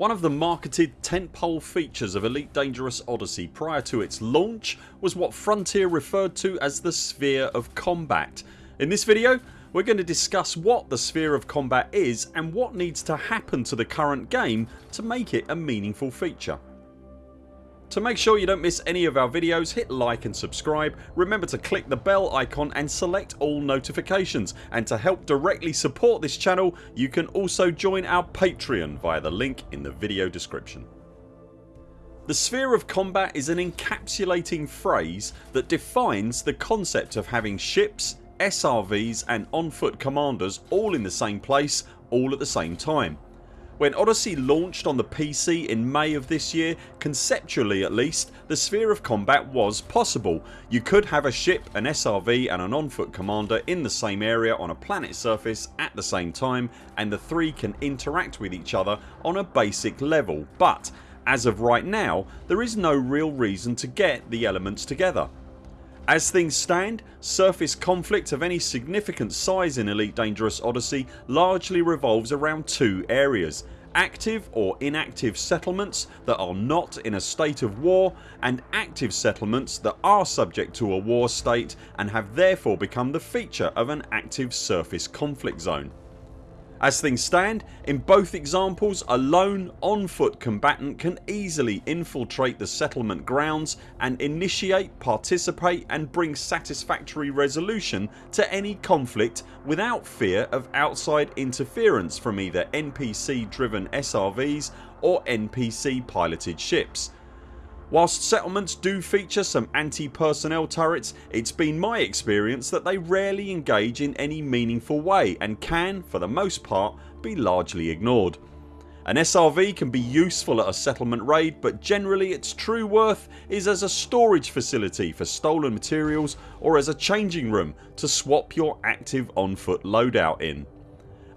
One of the marketed tentpole features of Elite Dangerous Odyssey prior to its launch was what Frontier referred to as the Sphere of Combat. In this video we're going to discuss what the Sphere of Combat is and what needs to happen to the current game to make it a meaningful feature. To make sure you don't miss any of our videos hit like and subscribe, remember to click the bell icon and select all notifications and to help directly support this channel you can also join our Patreon via the link in the video description. The sphere of combat is an encapsulating phrase that defines the concept of having ships, SRVs and on foot commanders all in the same place all at the same time. When Odyssey launched on the PC in May of this year, conceptually at least, the sphere of combat was possible. You could have a ship, an SRV and an on foot commander in the same area on a planet surface at the same time and the three can interact with each other on a basic level but as of right now there is no real reason to get the elements together. As things stand surface conflict of any significant size in Elite Dangerous Odyssey largely revolves around two areas active or inactive settlements that are not in a state of war and active settlements that are subject to a war state and have therefore become the feature of an active surface conflict zone. As things stand, in both examples a lone on foot combatant can easily infiltrate the settlement grounds and initiate, participate and bring satisfactory resolution to any conflict without fear of outside interference from either NPC driven SRVs or NPC piloted ships. Whilst settlements do feature some anti-personnel turrets it's been my experience that they rarely engage in any meaningful way and can, for the most part, be largely ignored. An SRV can be useful at a settlement raid but generally its true worth is as a storage facility for stolen materials or as a changing room to swap your active on foot loadout in.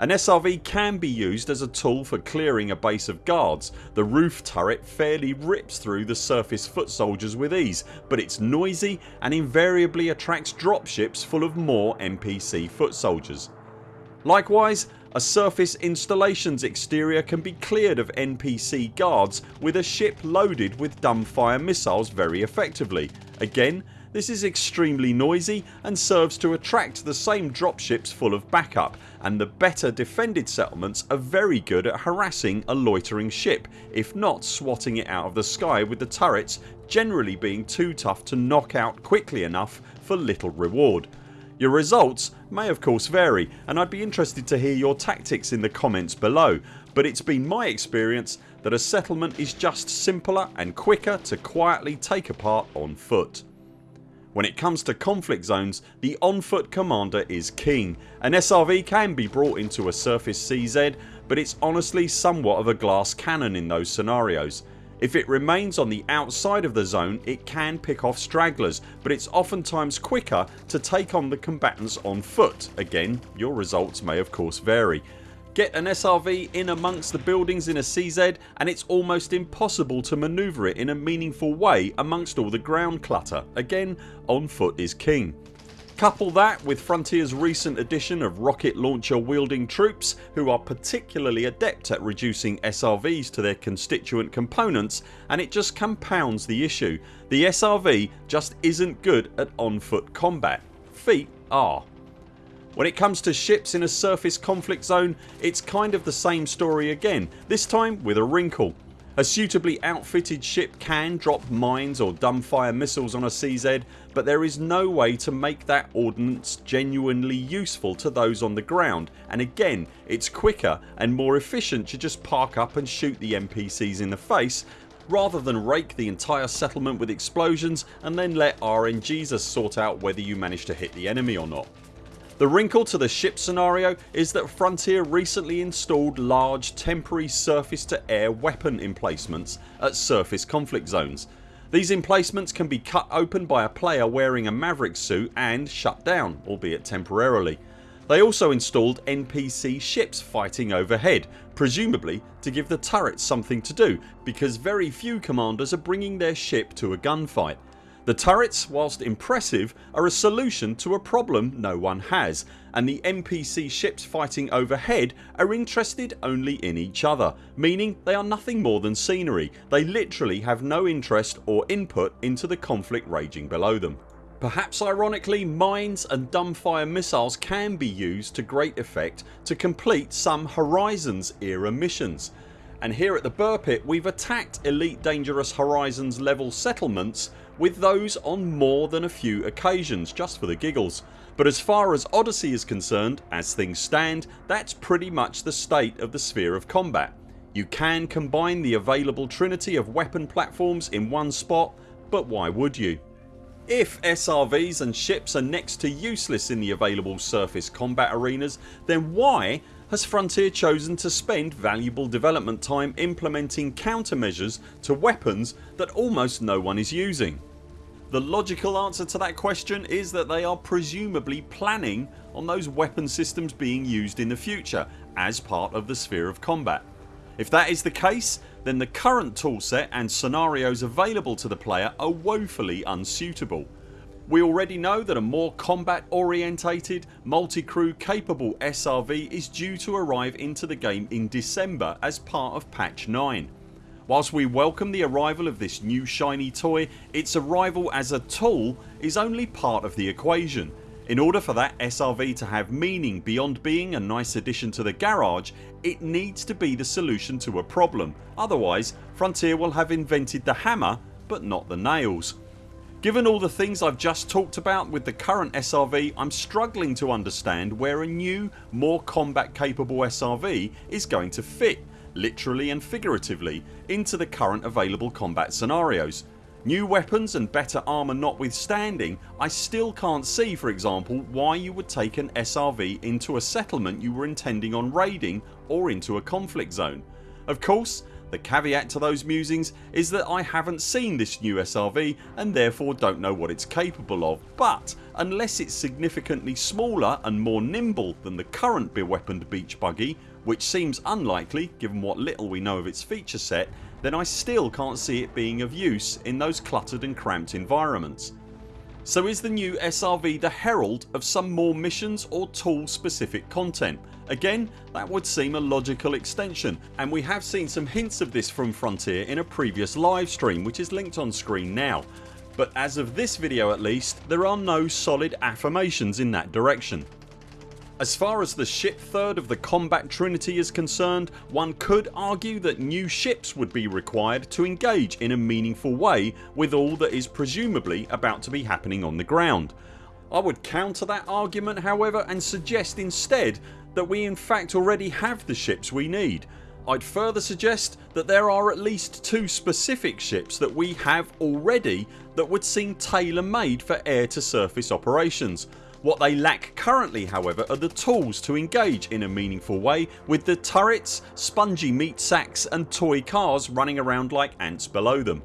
An SRV can be used as a tool for clearing a base of guards. The roof turret fairly rips through the surface foot soldiers with ease but it's noisy and invariably attracts dropships full of more NPC foot soldiers. Likewise a surface installations exterior can be cleared of NPC guards with a ship loaded with dumbfire missiles very effectively. Again this is extremely noisy and serves to attract the same dropships full of backup and the better defended settlements are very good at harassing a loitering ship if not swatting it out of the sky with the turrets generally being too tough to knock out quickly enough for little reward. Your results may of course vary and I'd be interested to hear your tactics in the comments below but it's been my experience that a settlement is just simpler and quicker to quietly take apart on foot. When it comes to conflict zones the on foot commander is king. An SRV can be brought into a surface CZ but it's honestly somewhat of a glass cannon in those scenarios. If it remains on the outside of the zone it can pick off stragglers but it's oftentimes quicker to take on the combatants on foot. Again your results may of course vary. Get an SRV in amongst the buildings in a CZ and it's almost impossible to manoeuvre it in a meaningful way amongst all the ground clutter. Again on foot is king. Couple that with Frontiers recent addition of rocket launcher wielding troops who are particularly adept at reducing SRVs to their constituent components and it just compounds the issue. The SRV just isn't good at on foot combat. Feet are. When it comes to ships in a surface conflict zone it's kind of the same story again this time with a wrinkle. A suitably outfitted ship can drop mines or dumbfire missiles on a CZ but there is no way to make that ordnance genuinely useful to those on the ground and again it's quicker and more efficient to just park up and shoot the NPCs in the face rather than rake the entire settlement with explosions and then let RNGs sort out whether you manage to hit the enemy or not. The wrinkle to the ship scenario is that Frontier recently installed large temporary surface to air weapon emplacements at surface conflict zones. These emplacements can be cut open by a player wearing a Maverick suit and shut down albeit temporarily. They also installed NPC ships fighting overhead presumably to give the turrets something to do because very few commanders are bringing their ship to a gunfight. The turrets whilst impressive are a solution to a problem no one has and the NPC ships fighting overhead are interested only in each other meaning they are nothing more than scenery. They literally have no interest or input into the conflict raging below them. Perhaps ironically mines and dumbfire missiles can be used to great effect to complete some Horizons era missions and here at the Buur Pit we've attacked Elite Dangerous Horizons level settlements with those on more than a few occasions just for the giggles. But as far as Odyssey is concerned, as things stand, that's pretty much the state of the sphere of combat. You can combine the available trinity of weapon platforms in one spot but why would you? If SRVs and ships are next to useless in the available surface combat arenas then why has Frontier chosen to spend valuable development time implementing countermeasures to weapons that almost no one is using? The logical answer to that question is that they are presumably planning on those weapon systems being used in the future as part of the sphere of combat. If that is the case then the current toolset and scenarios available to the player are woefully unsuitable. We already know that a more combat orientated, multi-crew capable SRV is due to arrive into the game in December as part of patch 9. Whilst we welcome the arrival of this new shiny toy its arrival as a tool is only part of the equation. In order for that SRV to have meaning beyond being a nice addition to the garage it needs to be the solution to a problem otherwise Frontier will have invented the hammer but not the nails. Given all the things I've just talked about with the current SRV I'm struggling to understand where a new more combat capable SRV is going to fit literally and figuratively into the current available combat scenarios. New weapons and better armour notwithstanding I still can't see for example why you would take an SRV into a settlement you were intending on raiding or into a conflict zone. Of course the caveat to those musings is that I haven't seen this new SRV and therefore don't know what it's capable of but unless it's significantly smaller and more nimble than the current beweaponed beach buggy which seems unlikely given what little we know of its feature set then I still can't see it being of use in those cluttered and cramped environments. So is the new SRV the herald of some more missions or tool specific content? Again that would seem a logical extension and we have seen some hints of this from Frontier in a previous live stream which is linked on screen now but as of this video at least there are no solid affirmations in that direction. As far as the ship third of the combat trinity is concerned one could argue that new ships would be required to engage in a meaningful way with all that is presumably about to be happening on the ground. I would counter that argument however and suggest instead that we in fact already have the ships we need. I'd further suggest that there are at least two specific ships that we have already that would seem tailor made for air to surface operations. What they lack currently however are the tools to engage in a meaningful way with the turrets, spongy meat sacks and toy cars running around like ants below them.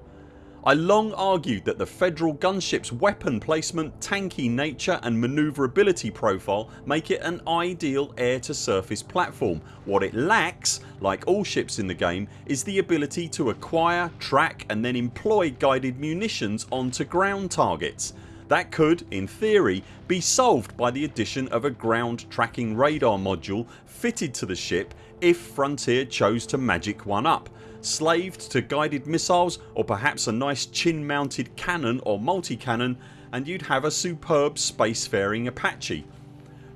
I long argued that the Federal gunships weapon placement, tanky nature and manoeuvrability profile make it an ideal air to surface platform. What it lacks, like all ships in the game, is the ability to acquire, track and then employ guided munitions onto ground targets. That could, in theory, be solved by the addition of a ground tracking radar module fitted to the ship if Frontier chose to magic one up. Slaved to guided missiles or perhaps a nice chin mounted cannon or multi-cannon and you'd have a superb spacefaring Apache.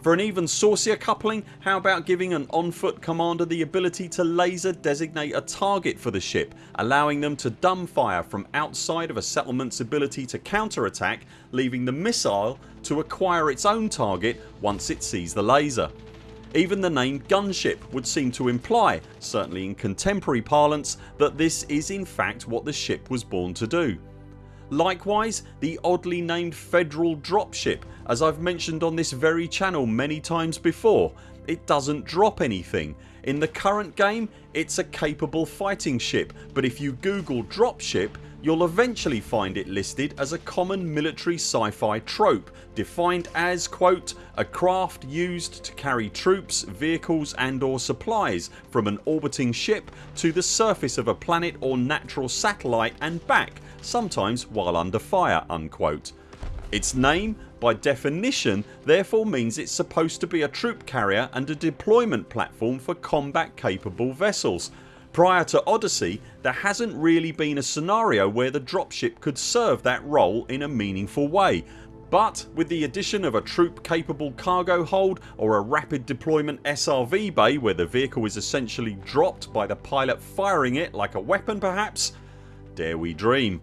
For an even saucier coupling how about giving an on foot commander the ability to laser designate a target for the ship allowing them to dumbfire from outside of a settlements ability to counter attack leaving the missile to acquire its own target once it sees the laser. Even the name gunship would seem to imply, certainly in contemporary parlance, that this is in fact what the ship was born to do. Likewise the oddly named Federal dropship as I've mentioned on this very channel many times before it doesn't drop anything. In the current game it's a capable fighting ship but if you google dropship you'll eventually find it listed as a common military sci-fi trope defined as quote a craft used to carry troops, vehicles and or supplies from an orbiting ship to the surface of a planet or natural satellite and back sometimes while under fire unquote. Its name by definition therefore means it's supposed to be a troop carrier and a deployment platform for combat capable vessels. Prior to Odyssey there hasn't really been a scenario where the dropship could serve that role in a meaningful way but with the addition of a troop capable cargo hold or a rapid deployment SRV bay where the vehicle is essentially dropped by the pilot firing it like a weapon perhaps? Dare we dream.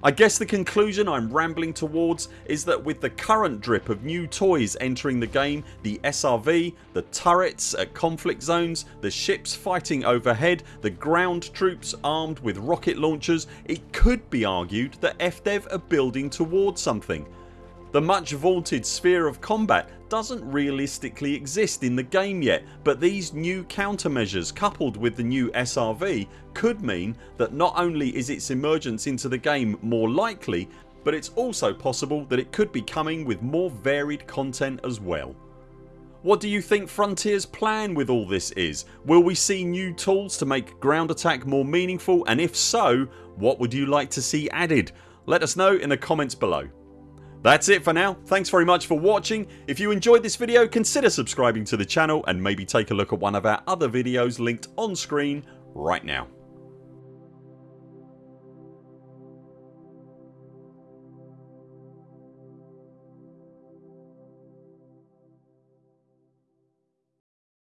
I guess the conclusion I'm rambling towards is that with the current drip of new toys entering the game, the SRV, the turrets at conflict zones, the ships fighting overhead, the ground troops armed with rocket launchers it could be argued that FDev are building towards something. The much vaunted sphere of combat doesn't realistically exist in the game yet but these new countermeasures coupled with the new SRV could mean that not only is its emergence into the game more likely but it's also possible that it could be coming with more varied content as well. What do you think Frontiers plan with all this is? Will we see new tools to make ground attack more meaningful and if so what would you like to see added? Let us know in the comments below. That's it for now. Thanks very much for watching. If you enjoyed this video consider subscribing to the channel and maybe take a look at one of our other videos linked on screen right now.